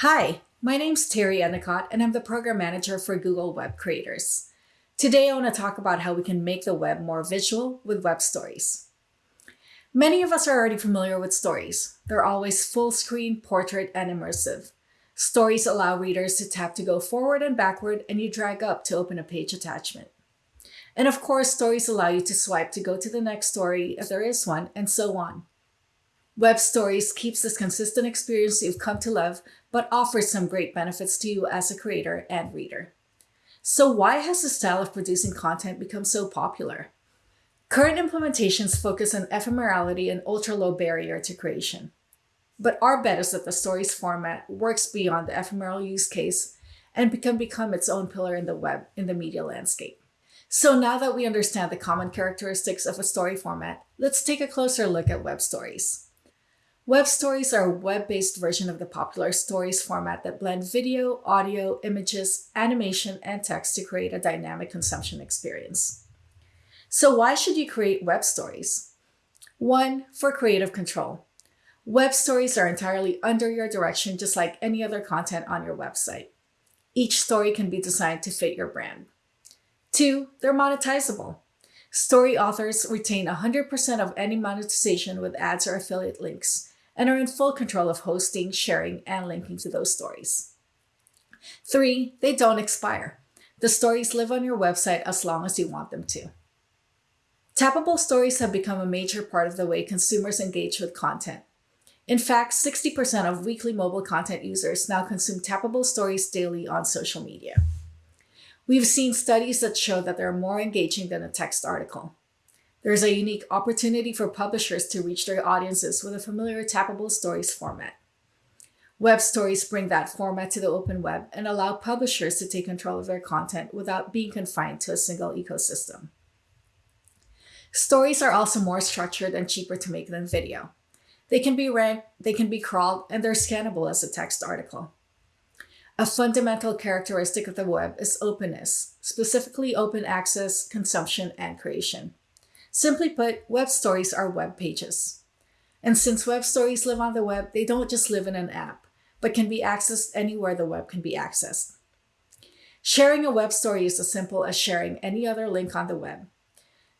Hi, my name's Terry Endicott, and I'm the Program Manager for Google Web Creators. Today, I want to talk about how we can make the web more visual with web stories. Many of us are already familiar with stories. They're always full screen, portrait, and immersive. Stories allow readers to tap to go forward and backward, and you drag up to open a page attachment. And of course, stories allow you to swipe to go to the next story if there is one, and so on. Web Stories keeps this consistent experience you've come to love, but offers some great benefits to you as a creator and reader. So why has the style of producing content become so popular? Current implementations focus on ephemerality and ultra-low barrier to creation. But our bet is that the stories format works beyond the ephemeral use case and can become its own pillar in the web in the media landscape. So now that we understand the common characteristics of a story format, let's take a closer look at web stories. Web stories are a web-based version of the popular stories format that blend video, audio, images, animation, and text to create a dynamic consumption experience. So why should you create web stories? One, for creative control. Web stories are entirely under your direction, just like any other content on your website. Each story can be designed to fit your brand. Two, they're monetizable. Story authors retain 100% of any monetization with ads or affiliate links and are in full control of hosting, sharing, and linking to those stories. Three, they don't expire. The stories live on your website as long as you want them to. Tappable stories have become a major part of the way consumers engage with content. In fact, 60% of weekly mobile content users now consume tappable stories daily on social media. We've seen studies that show that they're more engaging than a text article. There's a unique opportunity for publishers to reach their audiences with a familiar tappable stories format. Web stories bring that format to the open web and allow publishers to take control of their content without being confined to a single ecosystem. Stories are also more structured and cheaper to make than video. They can be ranked, they can be crawled, and they're scannable as a text article. A fundamental characteristic of the web is openness, specifically open access, consumption, and creation. Simply put, web stories are web pages. And since web stories live on the web, they don't just live in an app, but can be accessed anywhere the web can be accessed. Sharing a web story is as simple as sharing any other link on the web.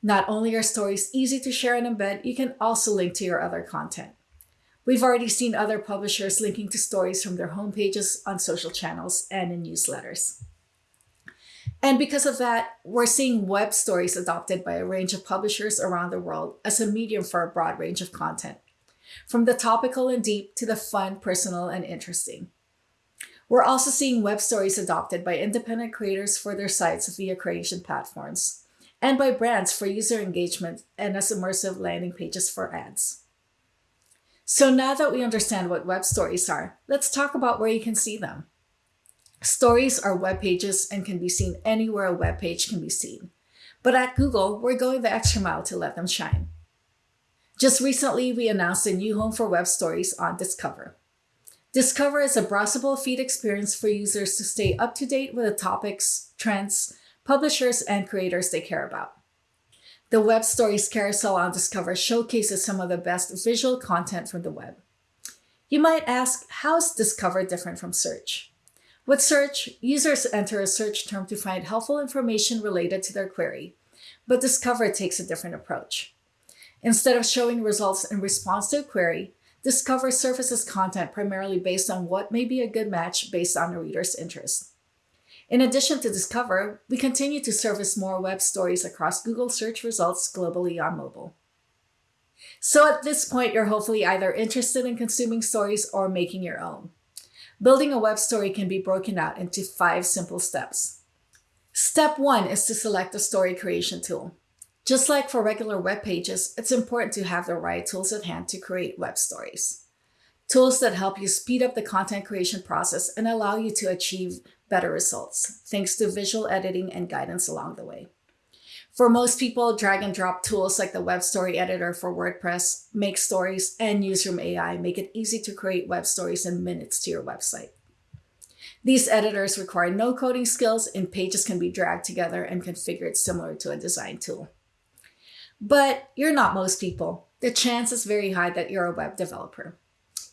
Not only are stories easy to share and embed, you can also link to your other content. We've already seen other publishers linking to stories from their homepages on social channels and in newsletters. And because of that, we're seeing web stories adopted by a range of publishers around the world as a medium for a broad range of content, from the topical and deep to the fun, personal, and interesting. We're also seeing web stories adopted by independent creators for their sites via creation platforms, and by brands for user engagement and as immersive landing pages for ads. So now that we understand what web stories are, let's talk about where you can see them. Stories are web pages and can be seen anywhere a web page can be seen. But at Google, we're going the extra mile to let them shine. Just recently, we announced a new home for web stories on Discover. Discover is a browsable feed experience for users to stay up to date with the topics, trends, publishers, and creators they care about. The Web Stories Carousel on Discover showcases some of the best visual content from the web. You might ask, how is Discover different from search? With search, users enter a search term to find helpful information related to their query, but Discover takes a different approach. Instead of showing results in response to a query, Discover surfaces content primarily based on what may be a good match based on the reader's interest. In addition to Discover, we continue to service more web stories across Google search results globally on mobile. So at this point, you're hopefully either interested in consuming stories or making your own. Building a web story can be broken out into five simple steps. Step one is to select a story creation tool. Just like for regular web pages, it's important to have the right tools at hand to create web stories. Tools that help you speed up the content creation process and allow you to achieve better results, thanks to visual editing and guidance along the way. For most people, drag and drop tools like the Web Story Editor for WordPress, Make Stories, and Newsroom AI make it easy to create web stories in minutes to your website. These editors require no coding skills and pages can be dragged together and configured similar to a design tool. But you're not most people. The chance is very high that you're a web developer.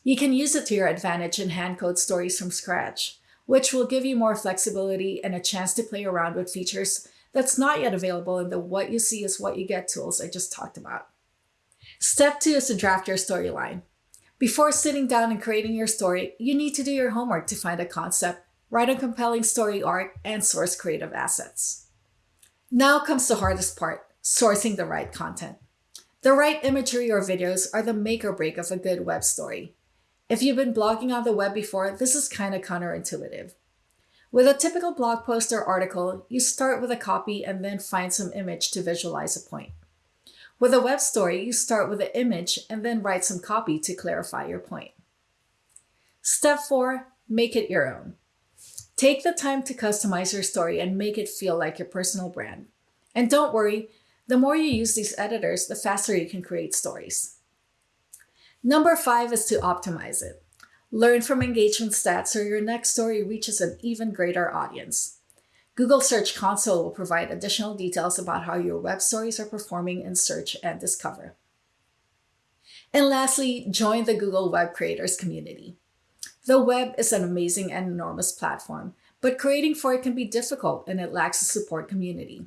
You can use it to your advantage and hand code stories from scratch, which will give you more flexibility and a chance to play around with features that's not yet available in the what you see is what you get tools I just talked about. Step two is to draft your storyline. Before sitting down and creating your story, you need to do your homework to find a concept, write a compelling story arc, and source creative assets. Now comes the hardest part, sourcing the right content. The right imagery or videos are the make or break of a good web story. If you've been blogging on the web before, this is kind of counterintuitive. With a typical blog post or article, you start with a copy and then find some image to visualize a point. With a web story, you start with an image and then write some copy to clarify your point. Step four, make it your own. Take the time to customize your story and make it feel like your personal brand. And don't worry, the more you use these editors, the faster you can create stories. Number five is to optimize it. Learn from engagement stats so your next story reaches an even greater audience. Google Search Console will provide additional details about how your web stories are performing in search and discover. And lastly, join the Google Web Creators community. The web is an amazing and enormous platform, but creating for it can be difficult and it lacks a support community.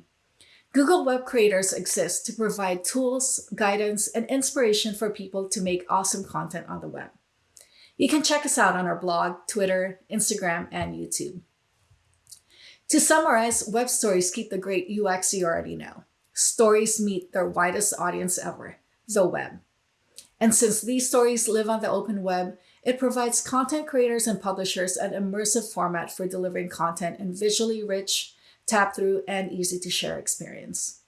Google Web Creators exists to provide tools, guidance, and inspiration for people to make awesome content on the web. You can check us out on our blog, Twitter, Instagram, and YouTube. To summarize, web stories keep the great UX you already know. Stories meet their widest audience ever, the web. And since these stories live on the open web, it provides content creators and publishers an immersive format for delivering content in visually rich, tap through, and easy to share experience.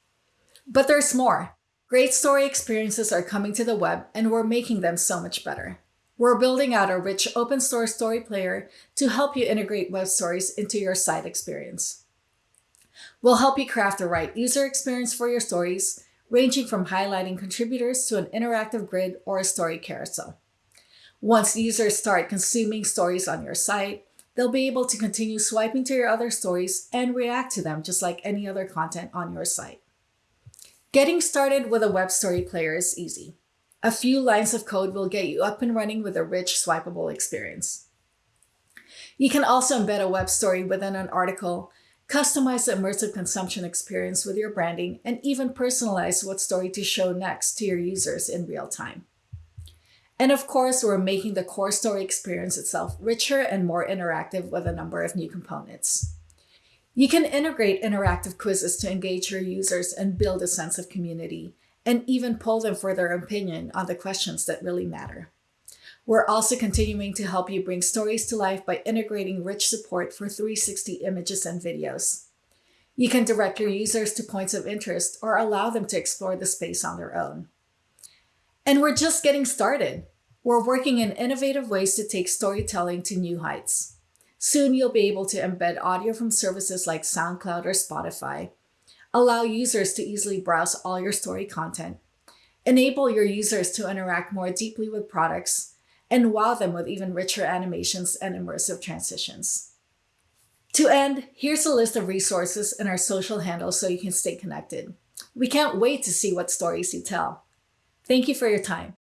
But there's more. Great story experiences are coming to the web, and we're making them so much better. We're building out a rich open source story player to help you integrate web stories into your site experience. We'll help you craft the right user experience for your stories, ranging from highlighting contributors to an interactive grid or a story carousel. Once users start consuming stories on your site, they'll be able to continue swiping to your other stories and react to them just like any other content on your site. Getting started with a web story player is easy. A few lines of code will get you up and running with a rich swipeable experience. You can also embed a web story within an article, customize the immersive consumption experience with your branding, and even personalize what story to show next to your users in real time. And of course, we're making the core story experience itself richer and more interactive with a number of new components. You can integrate interactive quizzes to engage your users and build a sense of community, and even poll them for their opinion on the questions that really matter. We're also continuing to help you bring stories to life by integrating rich support for 360 images and videos. You can direct your users to points of interest or allow them to explore the space on their own. And we're just getting started. We're working in innovative ways to take storytelling to new heights. Soon you'll be able to embed audio from services like SoundCloud or Spotify, Allow users to easily browse all your story content. Enable your users to interact more deeply with products and wow them with even richer animations and immersive transitions. To end, here's a list of resources and our social handles so you can stay connected. We can't wait to see what stories you tell. Thank you for your time.